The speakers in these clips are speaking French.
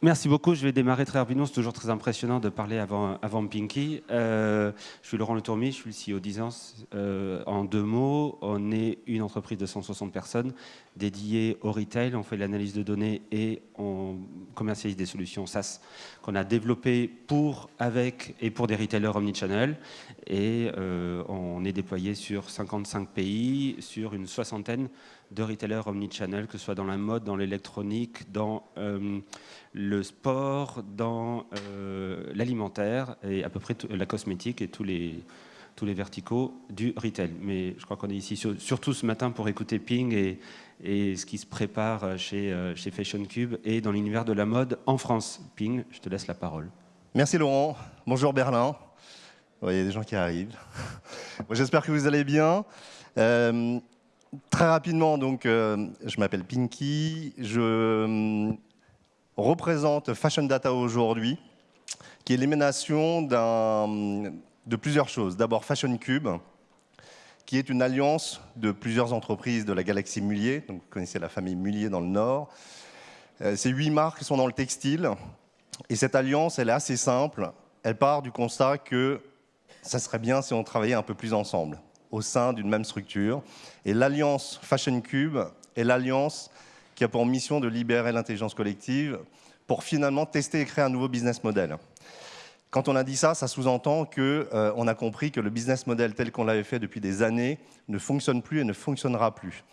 Merci beaucoup. Je vais démarrer très rapidement. C'est toujours très impressionnant de parler avant, avant Pinky. Euh, je suis Laurent Le Tourmi, je suis le CEO d'Isance. Euh, en deux mots, on est une entreprise de 160 personnes dédiée au retail. On fait l'analyse de données et on commercialise des solutions SaaS qu'on a développées pour, avec et pour des retailers omnichannel. Et euh, on est déployé sur 55 pays, sur une soixantaine de retailers omnichannel, que ce soit dans la mode, dans l'électronique, dans euh, le sport, dans euh, l'alimentaire et à peu près la cosmétique et tous les, tous les verticaux du retail. Mais je crois qu'on est ici surtout ce matin pour écouter Ping et, ce qui se prépare chez, euh, chez Fashion Cube et dans l'univers de la mode en France. Ping, je te laisse la parole. Merci Laurent. Bonjour Berlin. Il y a des gens qui arrivent. J'espère que vous allez bien. Très rapidement, donc, euh, je m'appelle Pinky, je euh, représente Fashion Data aujourd'hui, qui est l'émanation de plusieurs choses. D'abord Fashion Cube, qui est une alliance de plusieurs entreprises de la galaxie Mullier, donc vous connaissez la famille Mullier dans le Nord. Euh, ces huit marques sont dans le textile, et cette alliance, elle est assez simple. Elle part du constat que ça serait bien si on travaillait un peu plus ensemble au sein d'une même structure. Et l'alliance Fashion Cube est l'alliance qui a pour mission de libérer l'intelligence collective pour finalement tester et créer un nouveau business model. Quand on a dit ça, ça sous-entend qu'on euh, a compris que le business model tel qu'on l'avait fait depuis des années ne fonctionne plus et ne fonctionnera plus.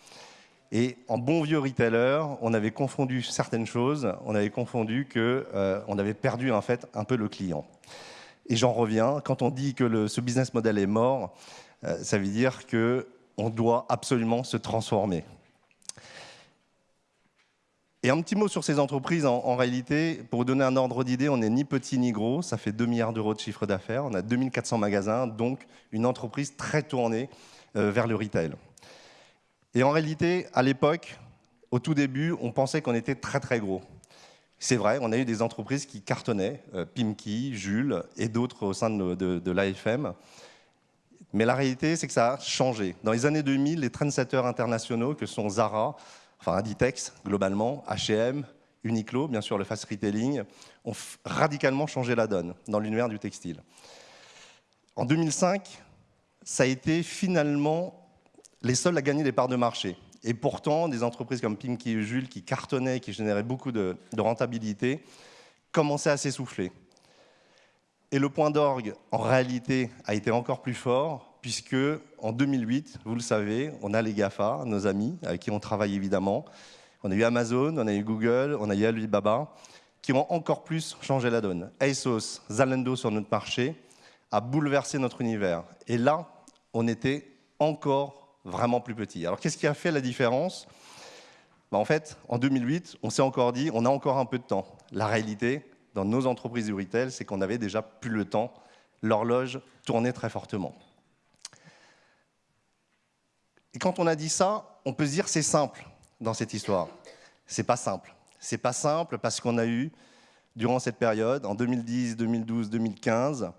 Et en bon vieux retailer, on avait confondu certaines choses, on avait confondu qu'on euh, avait perdu en fait un peu le client. Et j'en reviens, quand on dit que le, ce business model est mort, euh, ça veut dire qu'on doit absolument se transformer. Et un petit mot sur ces entreprises, en, réalité, pour vous donner un ordre d'idée, on n'est ni petit ni gros, ça fait 2 milliards d'euros de chiffre d'affaires, on a 2400 magasins, donc une entreprise très tournée euh, vers le retail. Et en réalité, à l'époque, au tout début, on pensait qu'on était très très gros. C'est vrai, on a eu des entreprises qui cartonnaient, euh, Pimki, Jules et d'autres au sein de, de l'AFM. Mais la réalité, c'est que ça a changé. Dans les années 2000, les trendsetters internationaux que sont Zara, enfin Inditex globalement, H&M, Uniqlo, bien sûr le fast retailing, ont radicalement changé la donne dans l'univers du textile. En 2005, ça a été finalement les seuls à gagner des parts de marché. Et pourtant, des entreprises comme Pimki et Jules, qui cartonnaient, qui généraient beaucoup de rentabilité, commençaient à s'essouffler. Et le point d'orgue, en réalité, a été encore plus fort, puisque en 2008, vous le savez, on a les GAFA, nos amis, avec qui on travaille évidemment. On a eu Amazon, on a eu Google, on a eu Alibaba, qui ont encore plus changé la donne. ASOS, Zalando sur notre marché, a bouleversé notre univers. Et là, on était encore vraiment plus petit. Alors qu'est-ce qui a fait la différence? Ben, En fait, en 2008, on s'est encore dit, on a encore un peu de temps. La réalité, dans nos entreprises du retail, c'est qu'on avait déjà plus le temps. L'horloge tournait très fortement. Et quand on a dit ça, on peut se dire c'est simple dans cette histoire. C'est pas simple. C'est pas simple parce qu'on a eu, durant cette période, en 2010, 2012, 2015,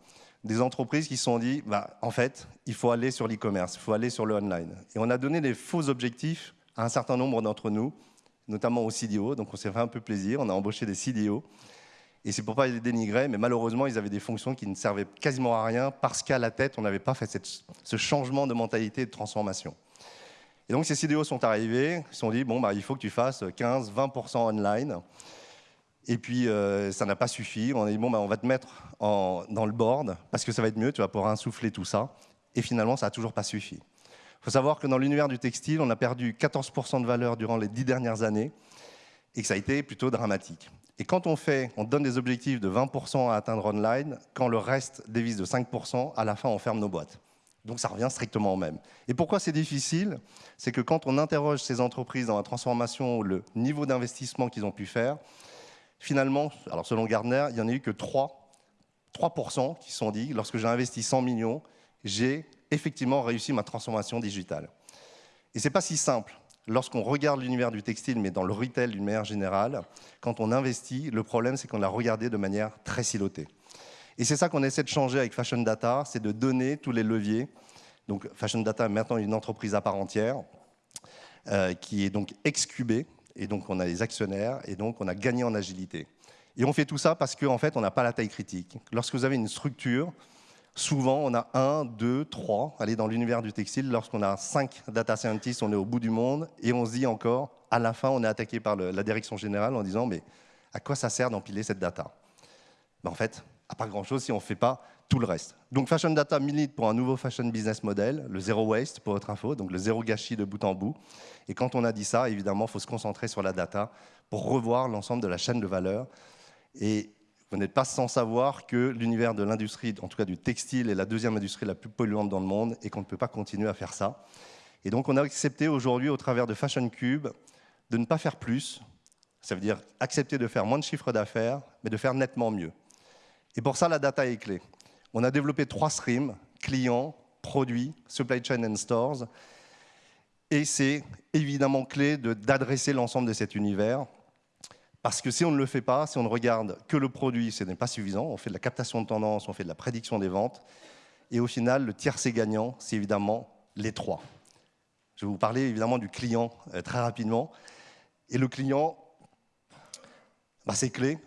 des entreprises qui se sont dit, bah, en fait, il faut aller sur l'e-commerce, il faut aller sur le online. Et on a donné des faux objectifs à un certain nombre d'entre nous, notamment aux CDO, donc on s'est fait un peu plaisir, on a embauché des CDO, et c'est pour pas les dénigrer, mais malheureusement, ils avaient des fonctions qui ne servaient quasiment à rien parce qu'à la tête, on n'avait pas fait ce changement de mentalité et de transformation. Et donc, ces CDO sont arrivés, ils se sont dit, bon, bah, il faut que tu fasses 15-20% online. Et puis, euh, ça n'a pas suffi. On a dit, bon, bah, on va te mettre dans le board parce que ça va être mieux, tu vas pouvoir insouffler tout ça. Et finalement, ça n'a toujours pas suffi. Il faut savoir que dans l'univers du textile, on a perdu 14% de valeur durant les dix dernières années et que ça a été plutôt dramatique. Et quand on fait, on donne des objectifs de 20% à atteindre online, quand le reste dévise de 5%, à la fin, on ferme nos boîtes. Donc ça revient strictement au même. Et pourquoi c'est difficile? C'est que quand on interroge ces entreprises dans la transformation le niveau d'investissement qu'ils ont pu faire, finalement, alors selon Gardner, il n'y en a eu que 3, 3% qui sont dit, lorsque j'ai investi 100 millions, j'ai effectivement réussi ma transformation digitale. Et ce n'est pas si simple lorsqu'on regarde l'univers du textile, mais dans le retail d'une manière générale, quand on investit, le problème, c'est qu'on l'a regardé de manière très silotée. Et c'est ça qu'on essaie de changer avec Fashion Data, c'est de donner tous les leviers. Donc Fashion Data est maintenant une entreprise à part entière, euh, qui est donc excubée, et donc on a les actionnaires, et donc on a gagné en agilité. Et on fait tout ça parce qu'en fait, on n'a pas la taille critique. Lorsque vous avez une structure, souvent, on a un, deux, trois. Allez, dans l'univers du textile, lorsqu'on a cinq data scientists, on est au bout du monde. Et on se dit encore, à la fin, on est attaqué par la direction générale en disant, mais à quoi ça sert d'empiler cette data? Ben, En fait, à pas grand-chose si on ne fait pas tout le reste. Donc Fashion Data milite pour un nouveau fashion business model, le zéro waste pour votre info, donc le zéro gâchis de bout en bout. Et quand on a dit ça, évidemment, il faut se concentrer sur la data pour revoir l'ensemble de la chaîne de valeur. Et vous n'êtes pas sans savoir que l'univers de l'industrie, en tout cas du textile, est la deuxième industrie la plus polluante dans le monde et qu'on ne peut pas continuer à faire ça. Et donc on a accepté aujourd'hui, au travers de Fashion Cube, de ne pas faire plus. Ça veut dire accepter de faire moins de chiffres d'affaires, mais de faire nettement mieux. Et pour ça, la data est clé. On a développé trois streams, clients, produits, supply chain and stores. Et c'est évidemment clé d'adresser l'ensemble de cet univers. Parce que si on ne le fait pas, si on ne regarde que le produit, ce n'est pas suffisant. On fait de la captation de tendance, on fait de la prédiction des ventes. Et au final, le tiercé gagnant, c'est évidemment les trois. Je vais vous parler évidemment du client euh, très rapidement. Et le client, bah, c'est clé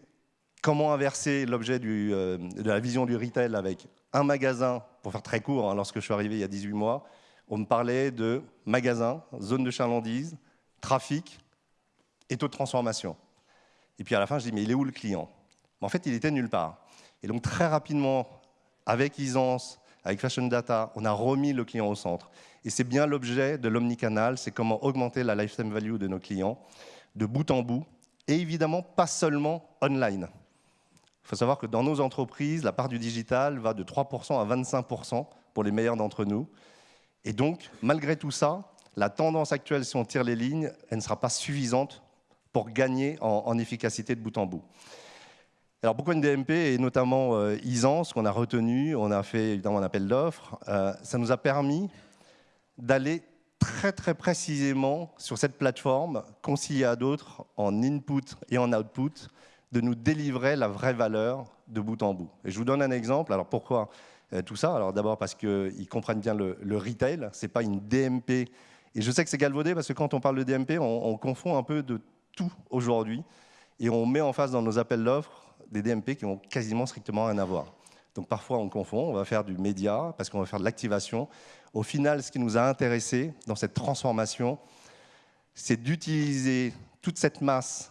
comment inverser l'objet euh, de la vision du retail avec un magasin, pour faire très court, hein, lorsque je suis arrivé il y a 18 mois, on me parlait de magasin, zone de chalandise, trafic et taux de transformation. Et puis à la fin, je dis, mais il est où le client? En fait, il était nulle part. Et donc très rapidement, avec Isance, avec Fashion Data, on a remis le client au centre. Et c'est bien l'objet de l'omnicanal, c'est comment augmenter la lifetime value de nos clients, de bout en bout, et évidemment pas seulement online. Il faut savoir que dans nos entreprises, la part du digital va de 3% à 25% pour les meilleurs d'entre nous. Et donc, malgré tout ça, la tendance actuelle, si on tire les lignes, elle ne sera pas suffisante pour gagner en, efficacité de bout en bout. Alors pourquoi une DMP et notamment euh, ce qu'on a retenu, on a fait évidemment un appel d'offres, euh, ça nous a permis d'aller très très précisément sur cette plateforme, conciliée à d'autres en input et en output, de nous délivrer la vraie valeur de bout en bout. Et je vous donne un exemple. Alors pourquoi euh, tout ça? Alors d'abord parce qu'ils comprennent bien le, retail, ce n'est pas une DMP. Et je sais que c'est galvaudé parce que quand on parle de DMP, on, confond un peu de tout aujourd'hui. Et on met en face dans nos appels d'offres des DMP qui ont quasiment strictement rien à voir. Donc parfois on confond, on va faire du média parce qu'on va faire de l'activation. Au final, ce qui nous a intéressé dans cette transformation, c'est d'utiliser toute cette masse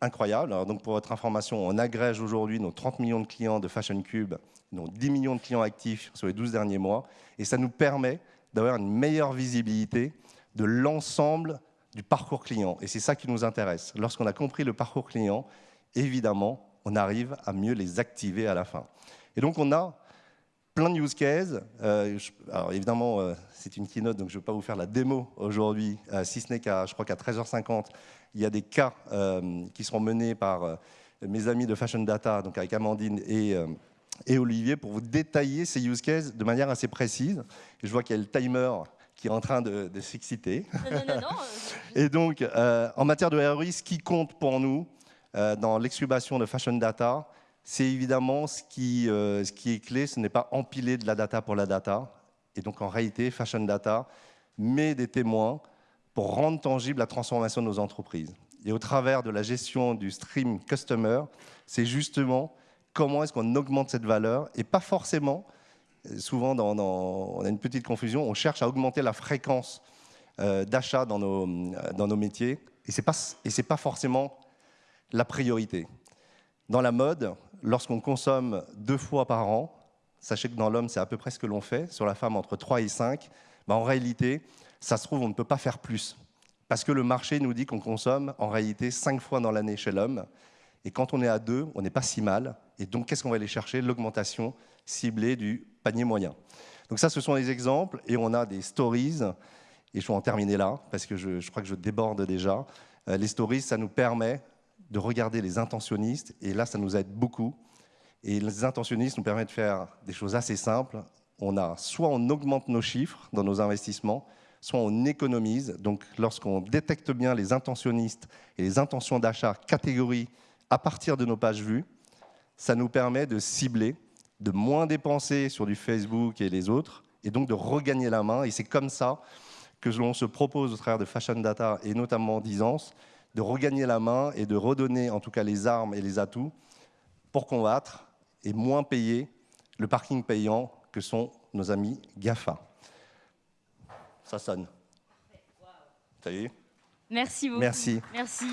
incroyable. donc pour votre information, on agrège aujourd'hui nos 30 millions de clients de Fashion Cube, nos 10 millions de clients actifs sur les 12 derniers mois, et ça nous permet d'avoir une meilleure visibilité de l'ensemble du parcours client. Et c'est ça qui nous intéresse. Lorsqu'on a compris le parcours client, évidemment, on arrive à mieux les activer à la fin. Et donc on a plein de use cases. Euh, alors évidemment, euh, c'est une keynote, donc je ne vais pas vous faire la démo aujourd'hui, euh, si ce n'est qu'à, je crois qu'à 13h50, il y a des cas qui seront menés par mes amis de Fashion Data, donc avec Amandine et, et Olivier, pour vous détailler ces use cases de manière assez précise. Et je vois qu'il y a le timer qui est en train de, s'exciter. et donc, en matière de ROI, ce qui compte pour nous dans l'excubation de Fashion Data, c'est évidemment ce qui, euh, ce qui est clé, ce n'est pas empiler de la data pour la data. Et donc en réalité, Fashion Data met des témoins pour rendre tangible la transformation de nos entreprises. Et au travers de la gestion du stream customer, c'est justement comment est-ce qu'on augmente cette valeur et pas forcément, euh, souvent on a une petite confusion, on cherche à augmenter la fréquence euh, d'achat dans nos, dans nos métiers et ce n'est pas, pas forcément la priorité. Dans la mode, lorsqu'on consomme deux fois par an, sachez que dans l'homme, c'est à peu près ce que l'on fait, sur la femme, entre 3 et 5, bah, en réalité, ça se trouve, on ne peut pas faire plus. Parce que le marché nous dit qu'on consomme en réalité 5 fois dans l'année chez l'homme. Et quand on est à 2, on n'est pas si mal. Et donc, qu'est-ce qu'on va aller chercher? L'augmentation ciblée du panier moyen. Donc ça, ce sont des exemples. Et on a des stories. Et je vais en terminer là, parce que je, crois que je déborde déjà. Euh, les stories, ça nous permet de regarder les intentionnistes, et là, ça nous aide beaucoup. Et les intentionnistes nous permettent de faire des choses assez simples. On a soit on augmente nos chiffres dans nos investissements, soit on économise. Donc, lorsqu'on détecte bien les intentionnistes et les intentions d'achat catégorie à partir de nos pages vues, ça nous permet de cibler, de moins dépenser sur du Facebook et les autres, et donc de regagner la main. Et c'est comme ça que l'on se propose au travers de Fashion Data et notamment d'Isance de regagner la main et de redonner en tout cas les armes et les atouts pour combattre et moins payer le parking payant que sont nos amis GAFA. Ça sonne. Ça y est? Merci beaucoup. Merci. Merci.